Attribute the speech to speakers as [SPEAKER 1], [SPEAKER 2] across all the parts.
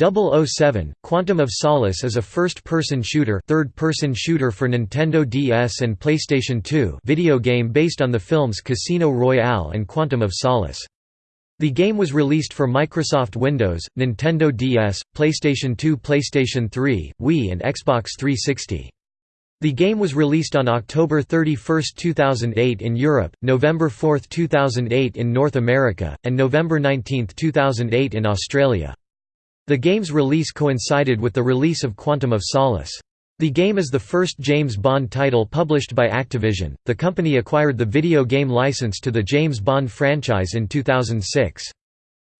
[SPEAKER 1] 007 Quantum of Solace is a first-person shooter third-person shooter for Nintendo DS and PlayStation 2 video game based on the films Casino Royale and Quantum of Solace. The game was released for Microsoft Windows, Nintendo DS, PlayStation 2 PlayStation 3, Wii and Xbox 360. The game was released on October 31, 2008 in Europe, November 4, 2008 in North America, and November 19, 2008 in Australia. The game's release coincided with the release of Quantum of Solace. The game is the first James Bond title published by Activision. The company acquired the video game license to the James Bond franchise in 2006.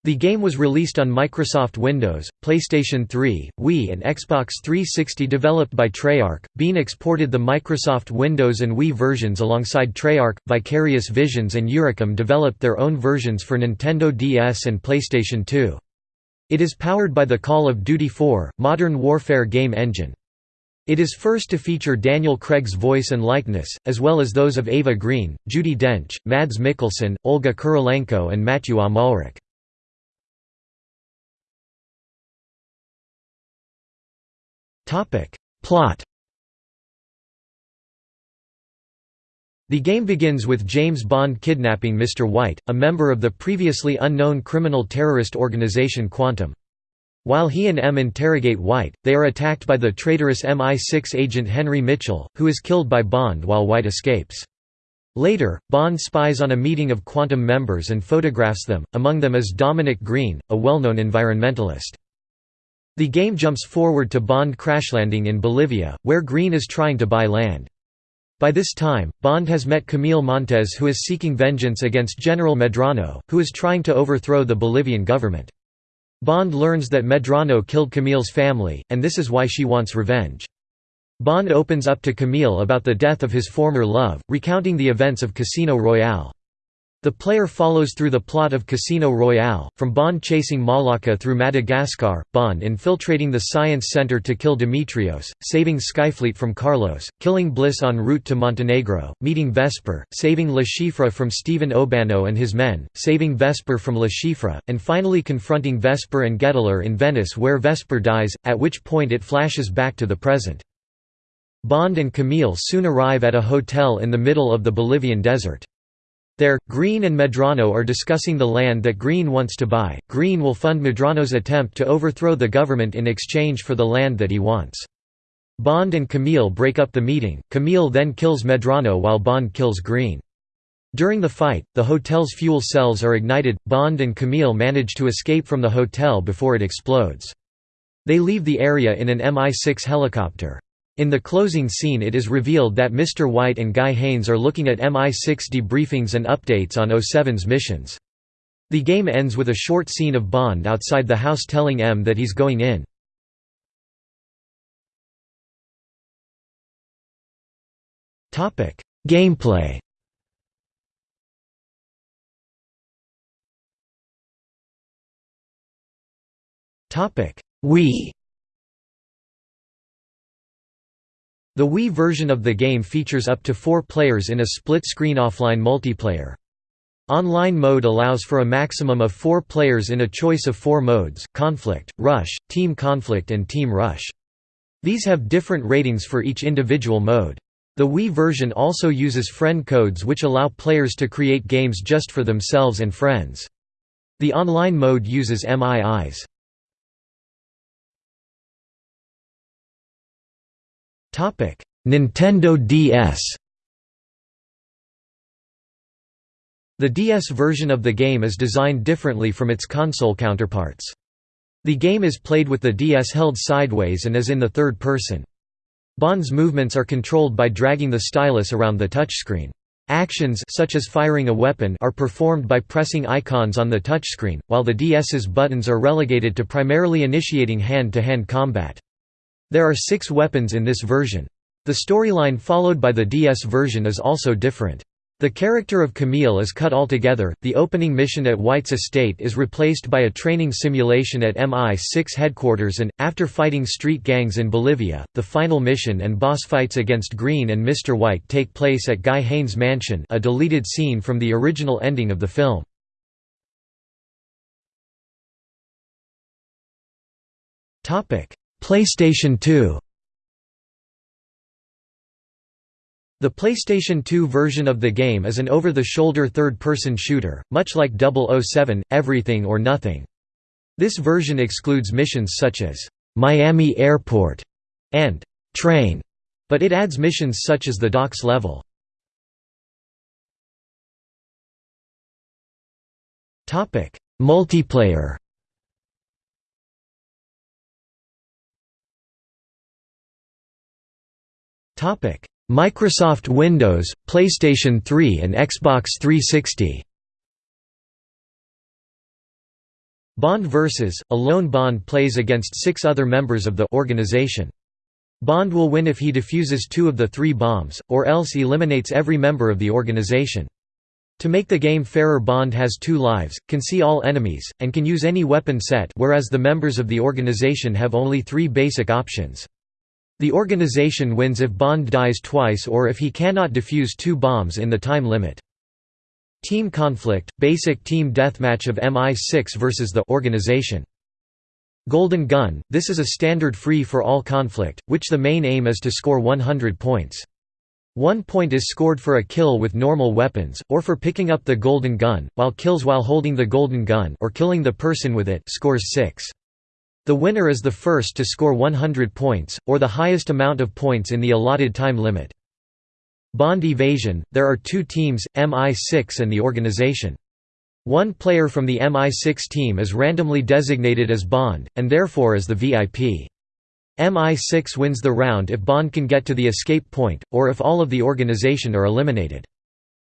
[SPEAKER 1] The game was released on Microsoft Windows, PlayStation 3, Wii and Xbox 360 developed by Treyarch. Beenox ported the Microsoft Windows and Wii versions alongside Treyarch. Vicarious Visions and Eurocom developed their own versions for Nintendo DS and PlayStation 2. It is powered by the Call of Duty 4, Modern Warfare game engine. It is first to feature Daniel Craig's voice and likeness, as well as those of Eva Green, Judi Dench, Mads Mikkelsen, Olga Kurylenko and Matthew Amalric. Plot The game begins with James Bond kidnapping Mr. White, a member of the previously unknown criminal terrorist organization Quantum. While he and M interrogate White, they are attacked by the traitorous MI6 agent Henry Mitchell, who is killed by Bond while White escapes. Later, Bond spies on a meeting of Quantum members and photographs them, among them is Dominic Green, a well-known environmentalist. The game jumps forward to Bond crashlanding in Bolivia, where Green is trying to buy land. By this time, Bond has met Camille Montes who is seeking vengeance against General Medrano, who is trying to overthrow the Bolivian government. Bond learns that Medrano killed Camille's family, and this is why she wants revenge. Bond opens up to Camille about the death of his former love, recounting the events of Casino Royale. The player follows through the plot of Casino Royale, from Bond chasing Mollaka through Madagascar, Bond infiltrating the Science Center to kill Dimitrios, saving Skyfleet from Carlos, killing Bliss en route to Montenegro, meeting Vesper, saving Le Chiffre from Steven Obanno and his men, saving Vesper from Le Chiffre, and finally confronting Vesper and Gettler in Venice where Vesper dies, at which point it flashes back to the present. Bond and Camille soon arrive at a hotel in the middle of the Bolivian desert. There, Green and Medrano are discussing the land that Green wants to buy. Green will fund Medrano's attempt to overthrow the government in exchange for the land that he wants. Bond and Camille break up the meeting, Camille then kills Medrano while Bond kills Green. During the fight, the hotel's fuel cells are ignited, Bond and Camille manage to escape from the hotel before it explodes. They leave the area in an Mi-6 helicopter. In the closing scene it is revealed that Mr. White and Guy Haines are looking at MI6 debriefings and updates on 07's missions. The game ends with a short scene of Bond outside the house telling M that he's going in. Gameplay Wii The Wii version of the game features up to four players in a split-screen offline multiplayer. Online mode allows for a maximum of four players in a choice of four modes, Conflict, Rush, Team Conflict and Team Rush. These have different ratings for each individual mode. The Wii version also uses friend codes which allow players to create games just for themselves and friends. The online mode uses MIIs. Nintendo DS The DS version of the game is designed differently from its console counterparts. The game is played with the DS held sideways and is in the third person. Bond's movements are controlled by dragging the stylus around the touchscreen. Actions such as firing a weapon are performed by pressing icons on the touchscreen, while the DS's buttons are relegated to primarily initiating hand-to-hand -hand combat. There are six weapons in this version. The storyline followed by the DS version is also different. The character of Camille is cut altogether, the opening mission at White's estate is replaced by a training simulation at MI6 headquarters and, after fighting street gangs in Bolivia, the final mission and boss fights against Green and Mr. White take place at Guy Haines' mansion a deleted scene from the original ending of the film. PlayStation 2 The PlayStation 2 version of the game is an over-the-shoulder third-person shooter, much like 007, Everything or Nothing. This version excludes missions such as, "'Miami Airport' and "'Train' but it adds missions such as the docks level. Multiplayer Microsoft Windows, PlayStation 3 and Xbox 360 Bond vs. A lone Bond plays against six other members of the organization. Bond will win if he defuses two of the three bombs, or else eliminates every member of the organization. To make the game fairer Bond has two lives, can see all enemies, and can use any weapon set whereas the members of the organization have only three basic options. The organization wins if Bond dies twice or if he cannot defuse two bombs in the time limit. Team Conflict – Basic team deathmatch of MI6 versus the organization. Golden Gun – This is a standard free-for-all conflict, which the main aim is to score 100 points. One point is scored for a kill with normal weapons, or for picking up the golden gun, while kills while holding the golden gun or killing the person with it scores 6. The winner is the first to score 100 points, or the highest amount of points in the allotted time limit. Bond Evasion – There are two teams, MI6 and the organization. One player from the MI6 team is randomly designated as Bond, and therefore is the VIP. MI6 wins the round if Bond can get to the escape point, or if all of the organization are eliminated.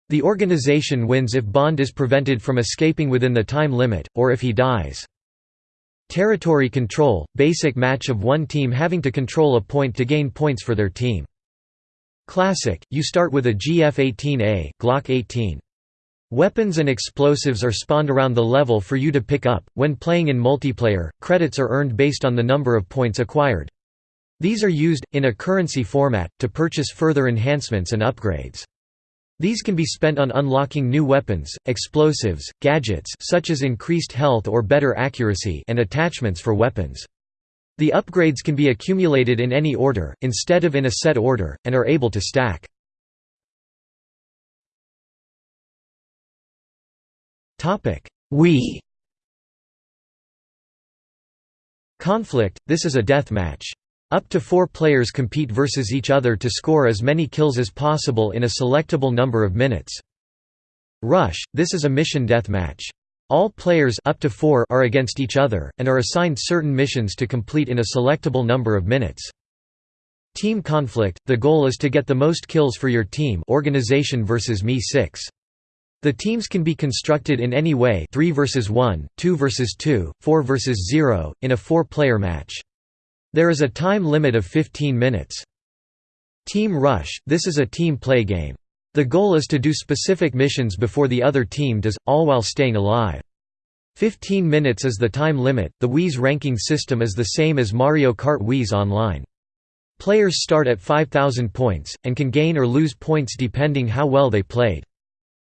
[SPEAKER 1] The organization wins if Bond is prevented from escaping within the time limit, or if he dies. Territory control – Basic match of one team having to control a point to gain points for their team. Classic, you start with a GF-18A Glock 18. Weapons and explosives are spawned around the level for you to pick up. When playing in multiplayer, credits are earned based on the number of points acquired. These are used, in a currency format, to purchase further enhancements and upgrades. These can be spent on unlocking new weapons, explosives, gadgets such as increased health or better accuracy and attachments for weapons. The upgrades can be accumulated in any order, instead of in a set order, and are able to stack. Wii Conflict – This is a death match. Up to four players compete versus each other to score as many kills as possible in a selectable number of minutes. Rush – This is a mission death match. All players up to four are against each other, and are assigned certain missions to complete in a selectable number of minutes. Team conflict – The goal is to get the most kills for your team organization versus MI6. The teams can be constructed in any way 3 versus 1, 2 versus 2, 4 versus 0, in a four-player match. There is a time limit of 15 minutes. Team Rush – This is a team play game. The goal is to do specific missions before the other team does, all while staying alive. 15 minutes is the time limit. The Wii's ranking system is the same as Mario Kart Wii's Online. Players start at 5,000 points, and can gain or lose points depending how well they played.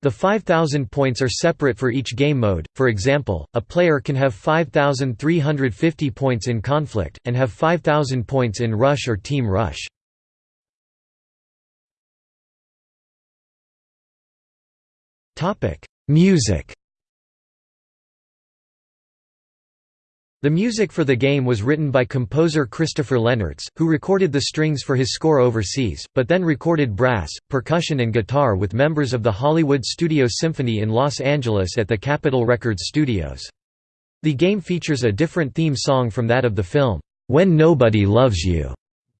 [SPEAKER 1] The 5,000 points are separate for each game mode, for example, a player can have 5,350 points in Conflict, and have 5,000 points in Rush or Team Rush. Music The music for the game was written by composer Christopher Lennertz, who recorded the strings for his score overseas, but then recorded brass, percussion and guitar with members of the Hollywood Studio Symphony in Los Angeles at the Capitol Records studios. The game features a different theme song from that of the film, "'When Nobody Loves You'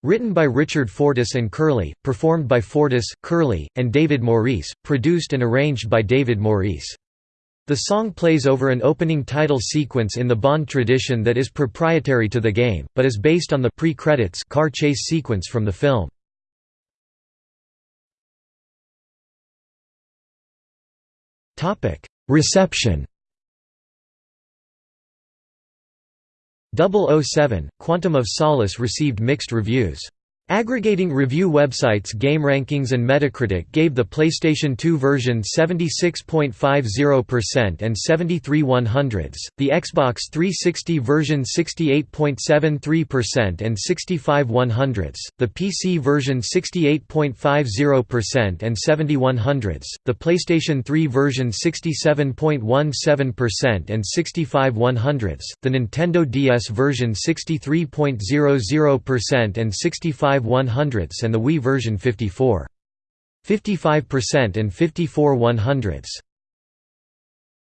[SPEAKER 1] Written by Richard Fortus and Kerli, performed by Fortus, Kerli, and David Maurice, produced and arranged by David Maurice. The song plays over an opening title sequence in the Bond tradition that is proprietary to the game, but is based on the pre-credits car chase sequence from the film. Reception 007, Quantum of Solace received mixed reviews. Aggregating review websites GameRankings and Metacritic gave the PlayStation 2 version 76.50% and 73 100s, the Xbox 360 version 68.73% and 65 100s, the PC version 68.50% and 70 100s, the PlayStation 3 version 67.17% and 65 100s, the Nintendo DS version 63.00% and 65 100ths and the Wii version 54. 55% and 54 100ths.